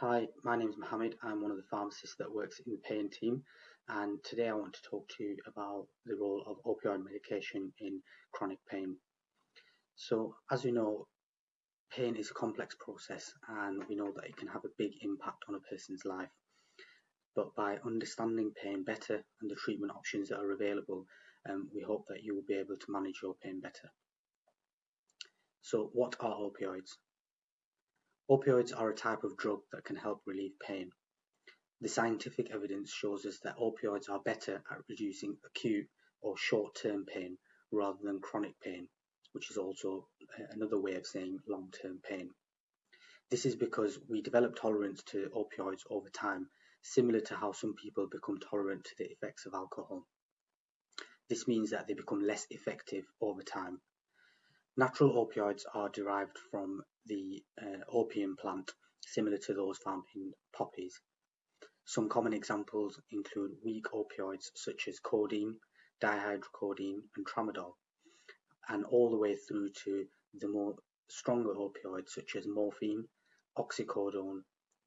Hi, my name is Mohammed. I'm one of the pharmacists that works in the pain team, and today I want to talk to you about the role of opioid medication in chronic pain. So, as you know, pain is a complex process, and we know that it can have a big impact on a person's life. But by understanding pain better and the treatment options that are available, um, we hope that you will be able to manage your pain better. So, what are opioids? Opioids are a type of drug that can help relieve pain. The scientific evidence shows us that opioids are better at reducing acute or short-term pain rather than chronic pain, which is also uh, another way of saying long-term pain. This is because we develop tolerance to opioids over time, similar to how some people become tolerant to the effects of alcohol. This means that they become less effective over time. Natural opioids are derived from the uh, opium plant, similar to those found in poppies. Some common examples include weak opioids such as codeine, dihydrocodeine, and tramadol, and all the way through to the more stronger opioids such as morphine, oxycodone,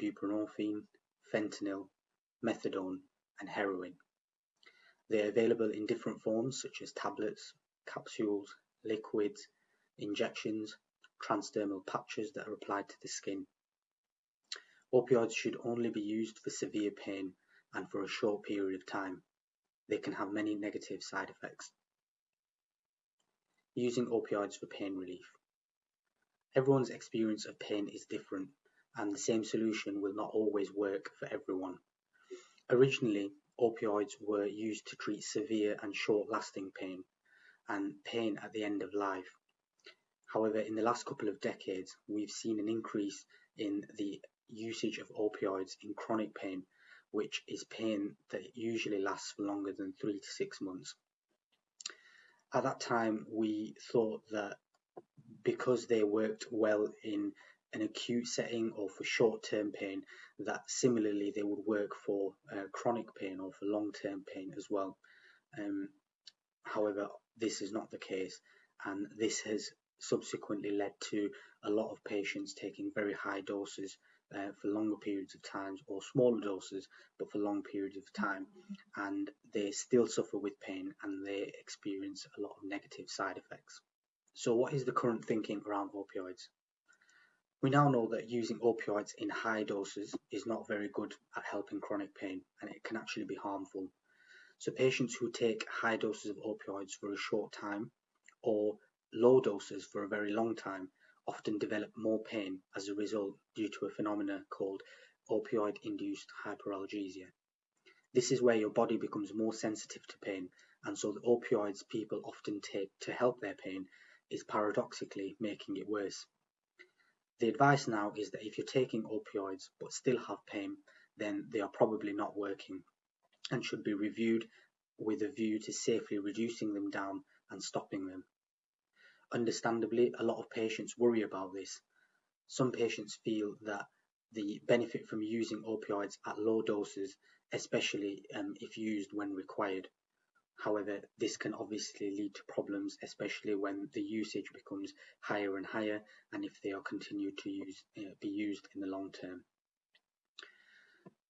buprenorphine, fentanyl, methadone, and heroin. They are available in different forms such as tablets, capsules, liquids, injections, transdermal patches that are applied to the skin. Opioids should only be used for severe pain and for a short period of time. They can have many negative side effects. Using opioids for pain relief. Everyone's experience of pain is different and the same solution will not always work for everyone. Originally, opioids were used to treat severe and short-lasting pain and pain at the end of life. However, in the last couple of decades, we've seen an increase in the usage of opioids in chronic pain, which is pain that usually lasts for longer than three to six months. At that time, we thought that because they worked well in an acute setting or for short-term pain, that similarly they would work for uh, chronic pain or for long-term pain as well. Um, however, this is not the case, and this has subsequently led to a lot of patients taking very high doses uh, for longer periods of time or smaller doses but for long periods of time and they still suffer with pain and they experience a lot of negative side effects. So what is the current thinking around opioids? We now know that using opioids in high doses is not very good at helping chronic pain and it can actually be harmful. So patients who take high doses of opioids for a short time or low doses for a very long time often develop more pain as a result due to a phenomena called opioid-induced hyperalgesia. This is where your body becomes more sensitive to pain and so the opioids people often take to help their pain is paradoxically making it worse. The advice now is that if you're taking opioids but still have pain, then they are probably not working and should be reviewed with a view to safely reducing them down and stopping them. Understandably, a lot of patients worry about this. Some patients feel that the benefit from using opioids at low doses, especially um, if used when required. However, this can obviously lead to problems, especially when the usage becomes higher and higher, and if they are continued to use, uh, be used in the long term.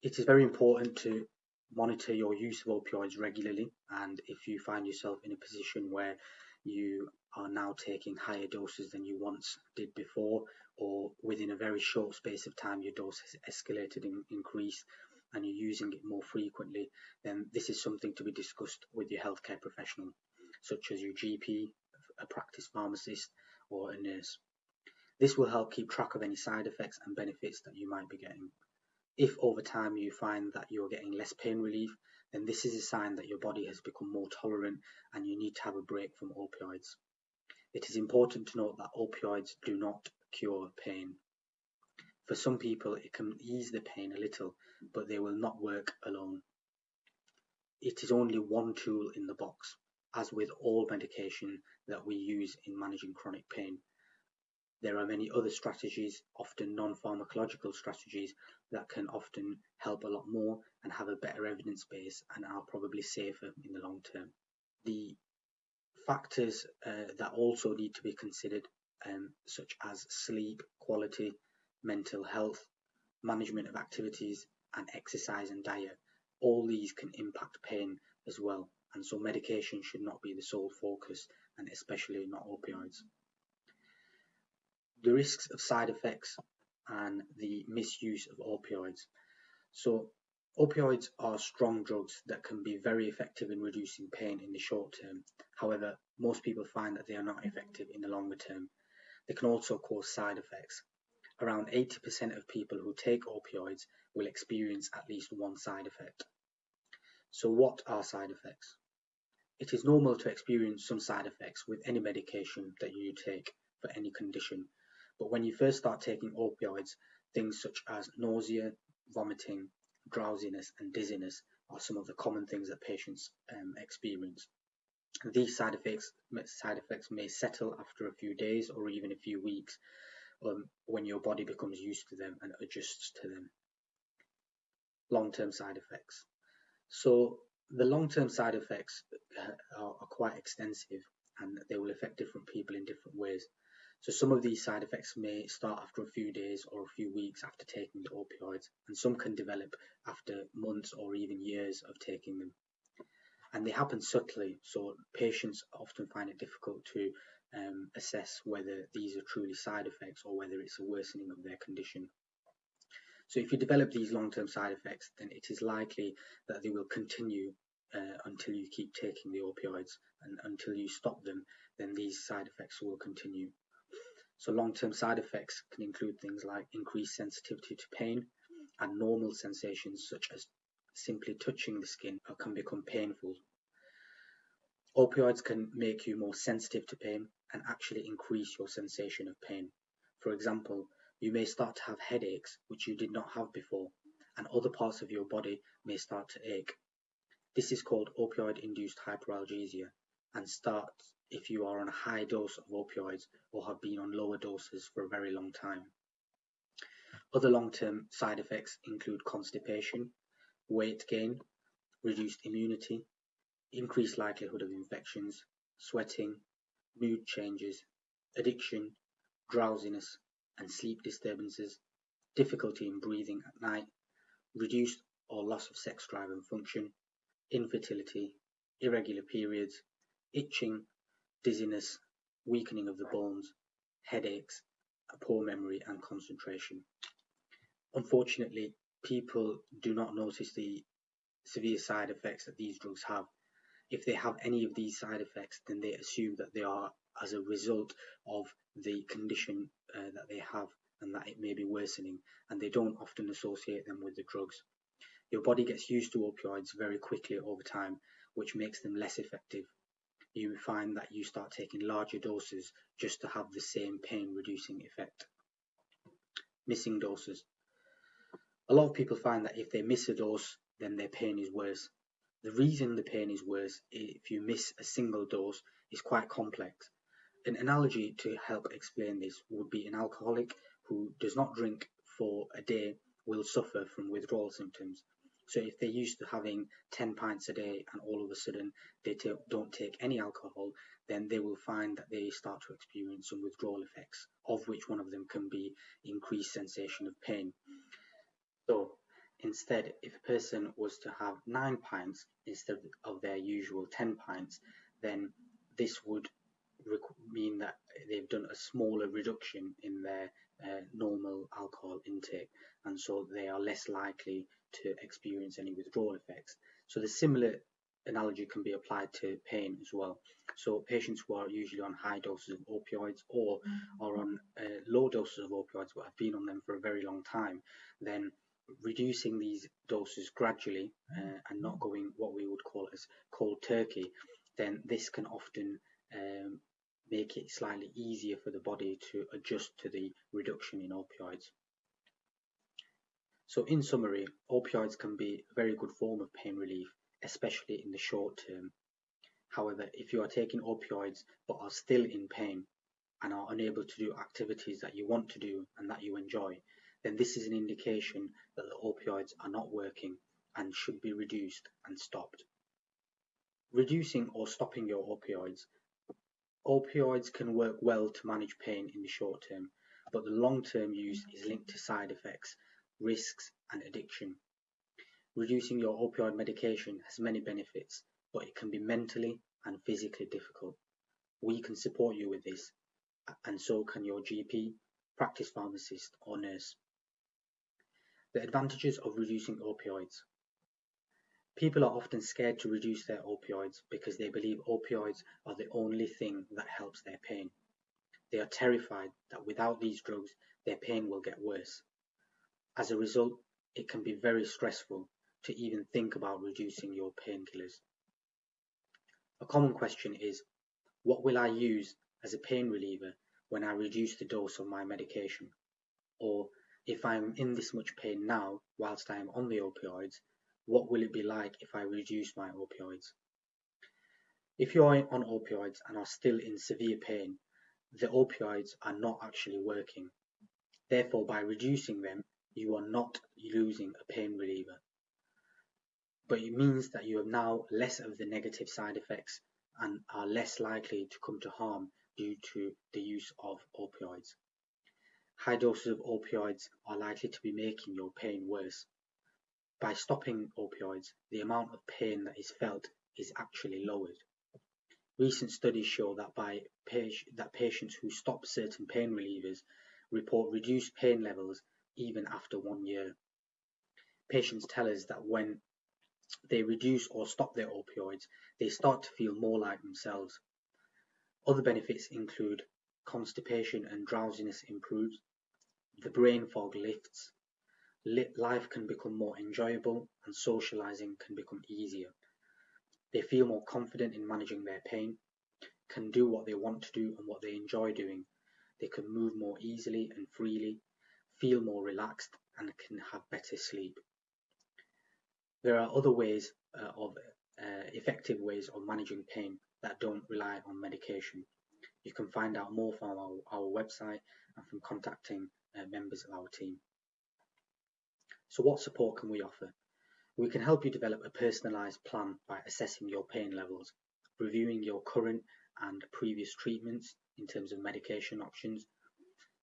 It is very important to monitor your use of opioids regularly, and if you find yourself in a position where you are now taking higher doses than you once did before, or within a very short space of time your dose has escalated and increased and you're using it more frequently, then this is something to be discussed with your healthcare professional, such as your GP, a practice pharmacist, or a nurse. This will help keep track of any side effects and benefits that you might be getting. If over time you find that you're getting less pain relief, then this is a sign that your body has become more tolerant and you need to have a break from opioids. It is important to note that opioids do not cure pain. For some people, it can ease the pain a little, but they will not work alone. It is only one tool in the box, as with all medication that we use in managing chronic pain. There are many other strategies, often non-pharmacological strategies, that can often help a lot more and have a better evidence base and are probably safer in the long term. The factors uh, that also need to be considered, um, such as sleep quality, mental health, management of activities, and exercise and diet. All these can impact pain as well, and so medication should not be the sole focus, and especially not opioids. The risks of side effects and the misuse of opioids. So Opioids are strong drugs that can be very effective in reducing pain in the short term. However, most people find that they are not effective in the longer term. They can also cause side effects. Around 80% of people who take opioids will experience at least one side effect. So what are side effects? It is normal to experience some side effects with any medication that you take for any condition. But when you first start taking opioids, things such as nausea, vomiting, drowsiness and dizziness are some of the common things that patients um, experience. These side effects, side effects may settle after a few days or even a few weeks um, when your body becomes used to them and adjusts to them. Long-term side effects. So the long-term side effects uh, are, are quite extensive and they will affect different people in different ways. So some of these side effects may start after a few days or a few weeks after taking the opioids, and some can develop after months or even years of taking them. And they happen subtly, so patients often find it difficult to um, assess whether these are truly side effects or whether it's a worsening of their condition. So if you develop these long-term side effects, then it is likely that they will continue uh, until you keep taking the opioids and until you stop them, then these side effects will continue. So long-term side effects can include things like increased sensitivity to pain and normal sensations such as simply touching the skin can become painful. Opioids can make you more sensitive to pain and actually increase your sensation of pain. For example, you may start to have headaches which you did not have before, and other parts of your body may start to ache. This is called opioid-induced hyperalgesia and starts if you are on a high dose of opioids or have been on lower doses for a very long time. Other long-term side effects include constipation, weight gain, reduced immunity, increased likelihood of infections, sweating, mood changes, addiction, drowsiness and sleep disturbances, difficulty in breathing at night, reduced or loss of sex drive and function, infertility, irregular periods, itching dizziness, weakening of the bones, headaches, a poor memory and concentration. Unfortunately, people do not notice the severe side effects that these drugs have. If they have any of these side effects, then they assume that they are as a result of the condition uh, that they have and that it may be worsening, and they don't often associate them with the drugs. Your body gets used to opioids very quickly over time, which makes them less effective you find that you start taking larger doses just to have the same pain reducing effect. Missing doses. A lot of people find that if they miss a dose, then their pain is worse. The reason the pain is worse if you miss a single dose is quite complex. An analogy to help explain this would be an alcoholic who does not drink for a day will suffer from withdrawal symptoms so if they're used to having 10 pints a day and all of a sudden they don't take any alcohol, then they will find that they start to experience some withdrawal effects, of which one of them can be increased sensation of pain. So instead, if a person was to have 9 pints instead of their usual 10 pints, then this would mean that they've done a smaller reduction in their uh, normal alcohol intake and so they are less likely to experience any withdrawal effects. So the similar analogy can be applied to pain as well. So patients who are usually on high doses of opioids or mm-hmm. are on uh, low doses of opioids but have been on them for a very long time, then reducing these doses gradually uh, and not going what we would call as cold turkey, then this can often um, make it slightly easier for the body to adjust to the reduction in opioids. So in summary, opioids can be a very good form of pain relief, especially in the short term. However, if you are taking opioids but are still in pain and are unable to do activities that you want to do and that you enjoy, then this is an indication that the opioids are not working and should be reduced and stopped. Reducing or stopping your opioids. Opioids can work well to manage pain in the short term, but the long term use is linked to side effects risks, and addiction. Reducing your opioid medication has many benefits, but it can be mentally and physically difficult. We can support you with this, and so can your GP, practice pharmacist, or nurse. The advantages of reducing opioids. People are often scared to reduce their opioids because they believe opioids are the only thing that helps their pain. They are terrified that without these drugs, their pain will get worse. As a result, it can be very stressful to even think about reducing your painkillers. A common question is, what will I use as a pain reliever when I reduce the dose of my medication? Or, if I am in this much pain now whilst I am on the opioids, what will it be like if I reduce my opioids? If you are on opioids and are still in severe pain, the opioids are not actually working. Therefore, by reducing them, you are not losing a pain reliever. But it means that you have now less of the negative side effects and are less likely to come to harm due to the use of opioids. High doses of opioids are likely to be making your pain worse. By stopping opioids, the amount of pain that is felt is actually lowered. Recent studies show that by that patients who stop certain pain relievers report reduced pain levels even after one year. Patients tell us that when they reduce or stop their opioids, they start to feel more like themselves. Other benefits include constipation and drowsiness improves, the brain fog lifts, life can become more enjoyable and socializing can become easier. They feel more confident in managing their pain, can do what they want to do and what they enjoy doing. They can move more easily and freely, feel more relaxed, and can have better sleep. There are other ways uh, of uh, effective ways of managing pain that don't rely on medication. You can find out more from our, our website and from contacting uh, members of our team. So what support can we offer? We can help you develop a personalised plan by assessing your pain levels, reviewing your current and previous treatments in terms of medication options,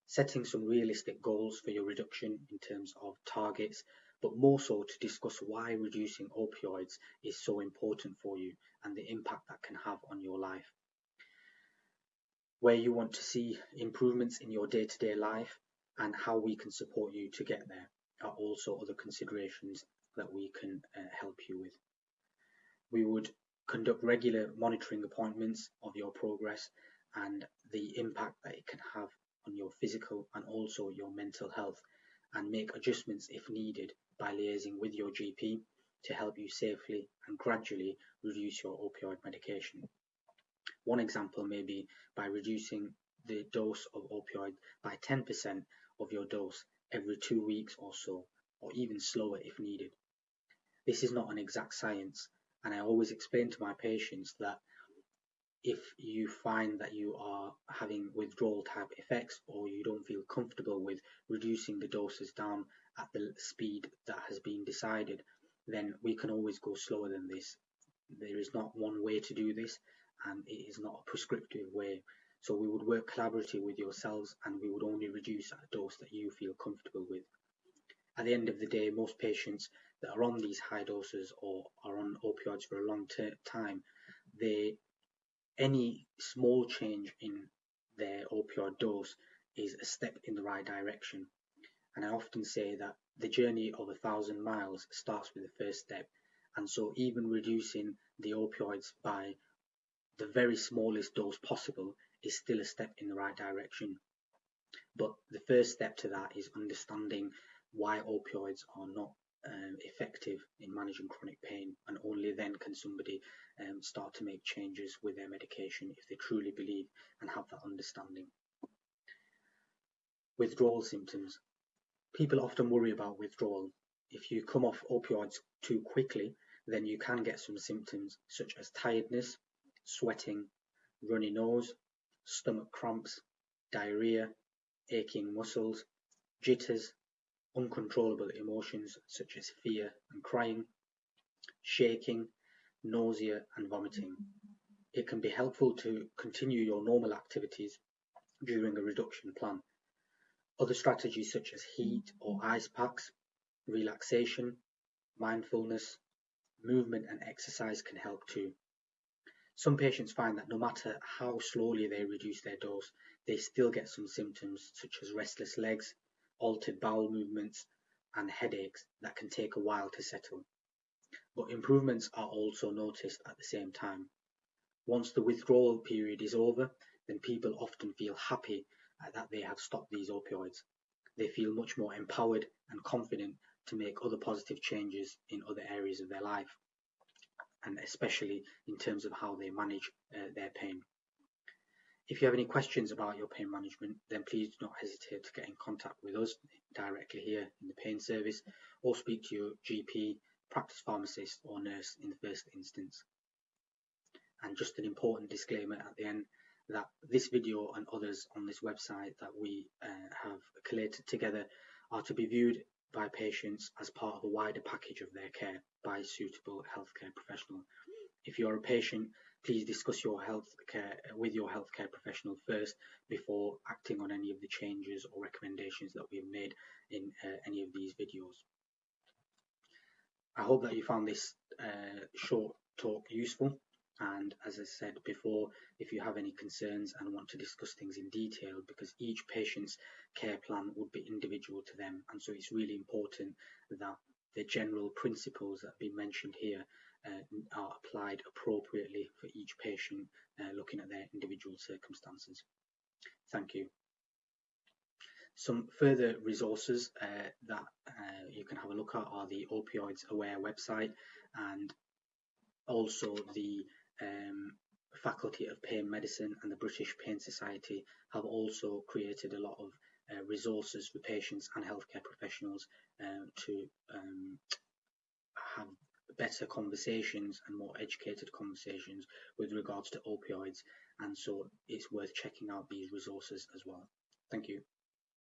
setting some realistic goals for your reduction in terms of targets, but more so to discuss why reducing opioids is so important for you and the impact that can have on your life. Where you want to see improvements in your day to day life and how we can support you to get there are also other considerations that we can uh, help you with. We would conduct regular monitoring appointments of your progress and the impact that it can have physical and also your mental health and make adjustments if needed by liaising with your GP to help you safely and gradually reduce your opioid medication. One example may be by reducing the dose of opioid by 10% of your dose every two weeks or so, or even slower if needed. This is not an exact science, and I always explain to my patients that if you find that you are having withdrawal type effects or you don't feel comfortable with reducing the doses down at the speed that has been decided, then we can always go slower than this. There is not one way to do this, and it is not a prescriptive way. So we would work collaboratively with yourselves and we would only reduce at a dose that you feel comfortable with. At the end of the day, most patients that are on these high doses or are on opioids for a long time, they any small change in their opioid dose is a step in the right direction. And I often say that the journey of a thousand miles starts with the first step. And so even reducing the opioids by the very smallest dose possible is still a step in the right direction. But the first step to that is understanding why opioids are not um, effective in managing chronic pain, and only then can somebody um, start to make changes with their medication if they truly believe and have that understanding. Withdrawal symptoms. People often worry about withdrawal. If you come off opioids too quickly, then you can get some symptoms such as tiredness, sweating, runny nose, stomach cramps, diarrhea, aching muscles, jitters, uncontrollable emotions such as fear and crying, shaking, nausea and vomiting. It can be helpful to continue your normal activities during a reduction plan. Other strategies such as heat or ice packs relaxation, mindfulness, movement and exercise can help too. Some patients find that no matter how slowly they reduce their dose, they still get some symptoms such as restless legs, altered bowel movements, and headaches that can take a while to settle. But improvements are also noticed at the same time. Once the withdrawal period is over, then people often feel happy that they have stopped these opioids. They feel much more empowered and confident to make other positive changes in other areas of their life and especially in terms of how they manage uh, their pain. If you have any questions about your pain management, then please do not hesitate to get in contact with us directly here in the pain service or speak to your GP, practice pharmacist or nurse in the first instance. And just an important disclaimer at the end that this video and others on this website that we uh, have collated together are to be viewed by patients as part of a wider package of their care by a suitable healthcare professional. If you are a patient, please discuss your health care with your healthcare professional first before acting on any of the changes or recommendations that we have made in uh, any of these videos. I hope that you found this uh, short talk useful and as I said before, if you have any concerns and want to discuss things in detail, because each patient's care plan would be individual to them, and so it's really important that the general principles that have been mentioned here are applied appropriately for each patient, uh, looking at their individual circumstances. Thank you. Some further resources uh, that uh, you can have a look at are the Opioids Aware website and also the um, Faculty of Pain Medicine and the British Pain Society have also created a lot of uh, resources for patients and healthcare professionals um, to um, have better conversations and more educated conversations with regards to opioids and so it's worth checking out these resources as well. Thank you.